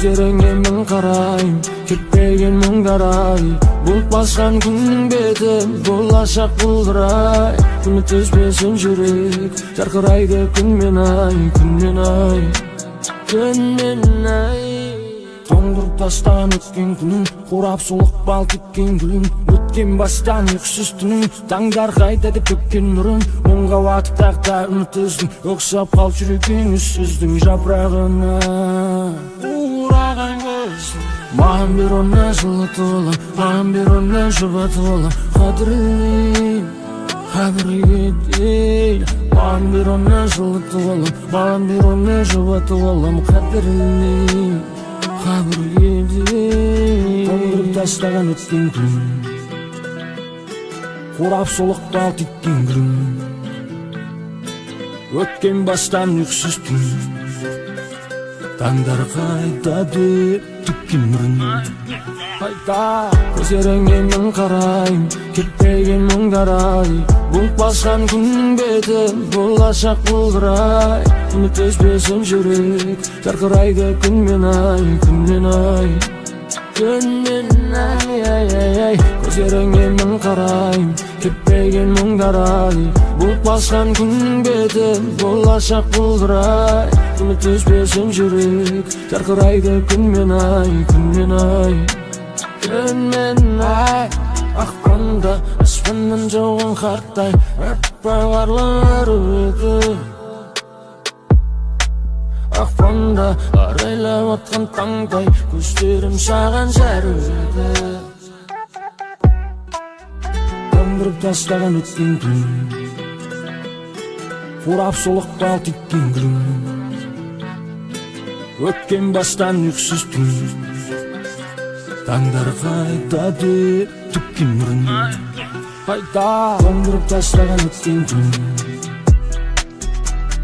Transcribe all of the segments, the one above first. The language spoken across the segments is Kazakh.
көздеріңе мың қарайм кетпеген мұңдар ай бұлт басқан күннің беті болашақ бұлдырай үміт үзбесін жүрек жарқырайды күнмен ай күнмен ай күнмен ай тоңдырып тастаған өткен күнің қурап солық бал кеткен гүлің өткен бастан ұйқысыз түнің таңдар қайта деп төккен нұрын мұңға батып тақта үміт үздің ұқсап үссіздің жапырағына маған бер оны жылытып алам маған бер оны жұбатып алам қадірлеймін қадірге дейін маған бер оны маған бер оны тоңдырып тастаған күн қурап солықтал тиккен гүлің өткен бастан ұйқысыз түн таңдар қайта деп түккен нұрын қайта мың қарайм кетпеген мұңдар ай басқан күннің беті болашақ бұлдырай үміт үзбесін жүрек жарқырайды күнмен ай күнмен ай күнмен ай ай ай ай көздеріңе мың қарайм кетпеген мұңдар ай бұлт басқан күннің беті болашақ бұлдырай үзбесін жүрек жарқырайды күнмен ай күнмен ай күнмен ай ақпанда аспаннан жауған қарттай аппақ қарлар ақпанда арайлап атқан таңдай көздерім саған жарыды тоңдырып тастаған өткен күн қурап солық бал гүлің өткен бастан ұйқысыз түн таңдар қайта деп түккен нұрын қайта тоңдырып тастаған өткен күн.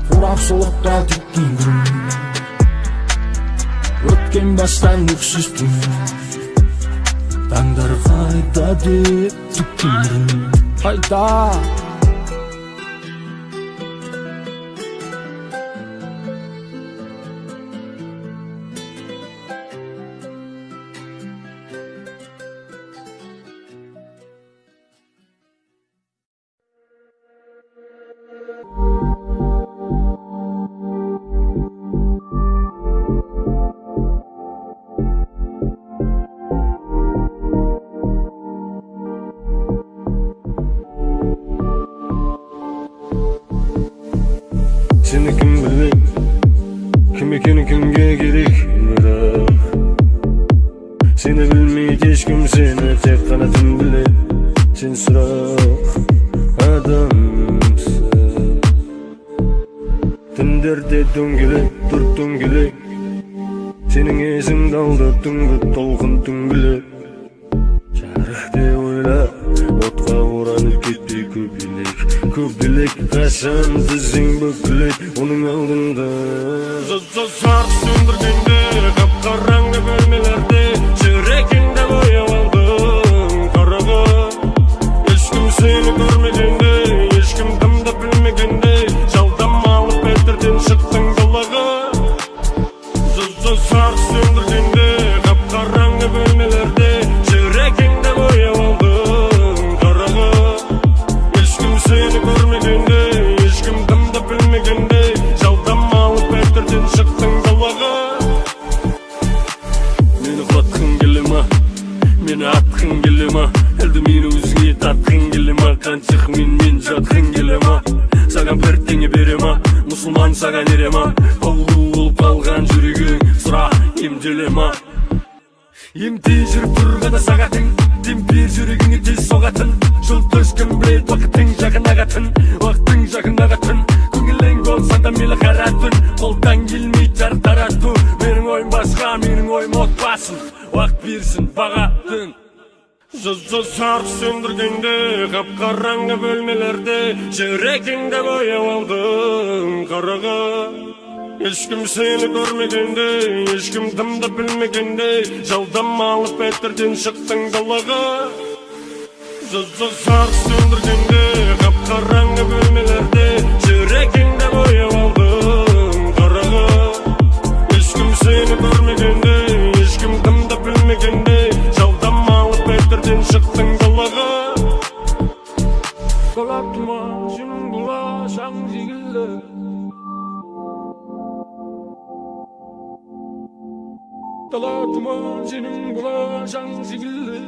Қурап солық бал тиккен гүлің өткен бастан ұйқысыз түн таңдар қайта деп түккен нұрын қайта Sırak adamsın. Түндерде дөңгелек тұр дөңгелек Сенің есіңді алды түнгі толқын түңгілек жарық деп ойла отқа оранып кетпей көбелек көбелек қашан тізең бүкілет оның алдында жарық сөндіргенде жарық сөндіргенде қап қараңғы бөлмелерде жүрегіңді бояп алдың қараңғы ешкім сені көрмегенде ешкім кімді білмегенде жалдамалы пәтерден шықтың далаға мені құлатқың келе ма мені атқың келе ма әлде мені өзіңе тартқың келе ма қаншық менімен жатқың келе ма саған бірдеңе бере ма мұсылман саған ере ма ауру болып қалған жүрегің сұра емделе ма? Емдей жүріп тұрғанда сағатың демпер жүрегіңе тез соғатын. Жұлдыз ешкім біледі уақыттың жақын ағатын уақыттың жақын ағатын көңілің болса да мейлі қара түн қолдан келмейді жарық тарату. Менің ойым басқа менің ойым отбасым уақыт берсін баға түн жарық сөндіргенде қап қараңғы бөлмелерде жүрегіңді бояп алдың қараға ешкім сені көрмегенде ешкім дымды білмегенде жалдамалы пәтерден шықтың далаға жарық сөндіргенде қап қараңғы бөлмелерде Dalatma senin bulaşan zibilli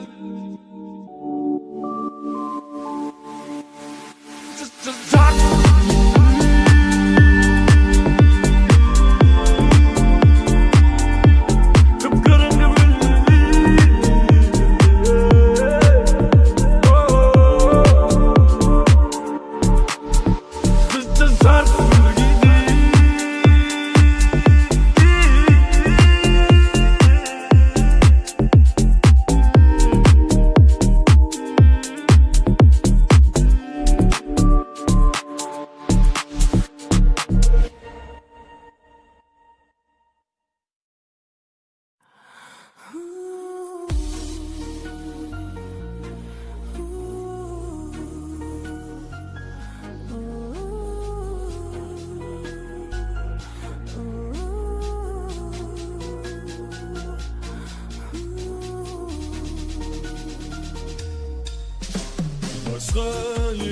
басқа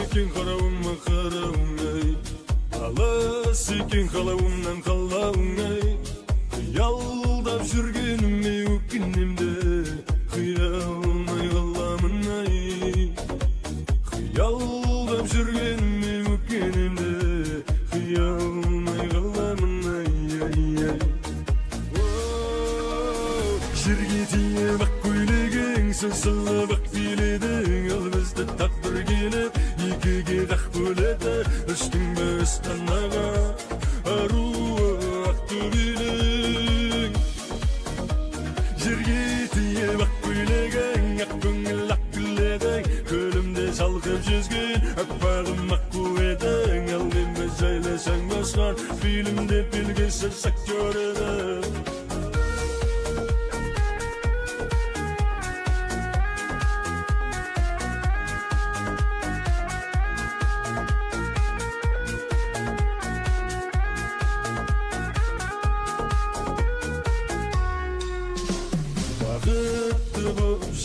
екен қарауыма қарауың ай. Алыс екен қалауымнан қалауың ай. Қиялдап жүргеніме өкінем де. Қия алмай қаламын ай. Қиялдап жүргеніме өкінем де. Қия алмай қаламын ай ай ай. Жерге тиіп ақ көйлегің сыңсылып тиіп ақ көйлегің ақ көңіл ақ гүледің көлімде шалқып жүзген аппағым аққу едің ал мен жайласаң басқан фильмде белгісіз актер едің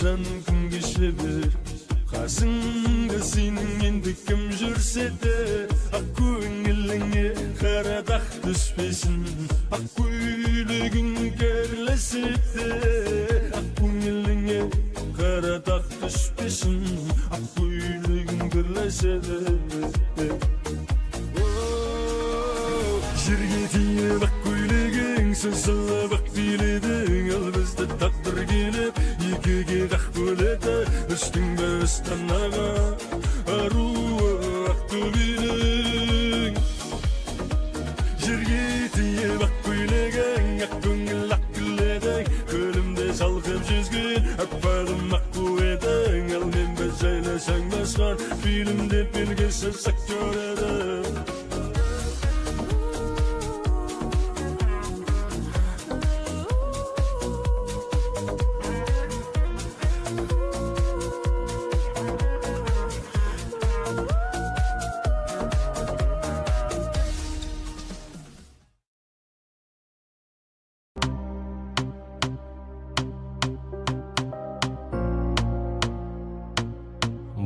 күн кеше бер қасыңда сенің енді кім жүрсе де ақ көңіліңе қара дақ түспесін. Ақ көйлегің керлесе де фильмде белгісіз актер едің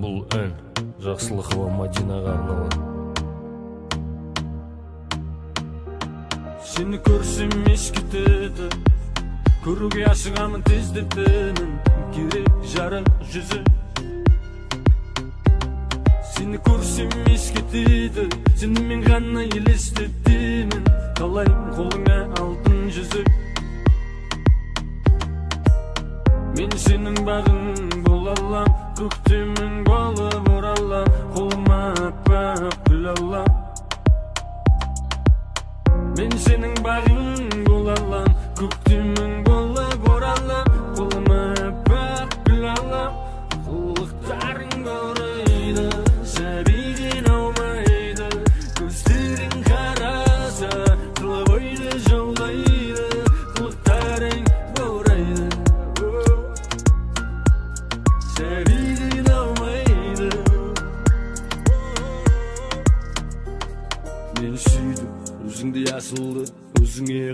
бұл ән жақсылықова мадинаға арналған. Сені көрсем ес кетеді көруге асығамын тездетемін керек жарық жүзі. Сені көрсем ес кетеді сенімен ғана елестетемін қалай қолыңа алтын жүзік мен сенің бағың бола алам көктемің болып мен сенің бағың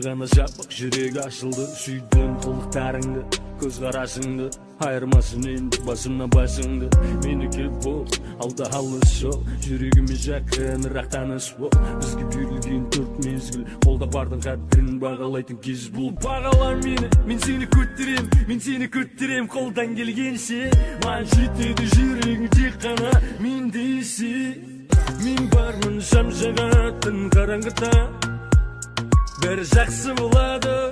гана жапык жүрек ачылды сүйдүм кылыктарыңды көз карашыңды айырмасын энди басымдан башыңды меники бол алда алыс жол жүрөгүмө жакыныраак тааныш бол бизге берилген төрт мезгил колдо бардын кадырын багалайтын кез бул багала мени мен сени көтөрөм мен сени көтөрөм колдон келгенче мага жетеди жүрөгүң тек гана мендейси мен бармын жам жагаттын караңгыда бәрі жақсы болады.